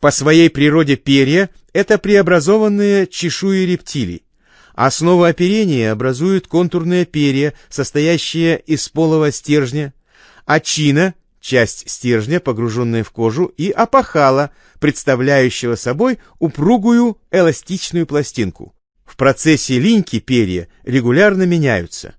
По своей природе перья – это преобразованные чешуи рептилий. Основу оперения образуют контурные перья, состоящие из полого стержня, очина – часть стержня, погруженная в кожу, и опахала, представляющего собой упругую эластичную пластинку. В процессе линьки перья регулярно меняются.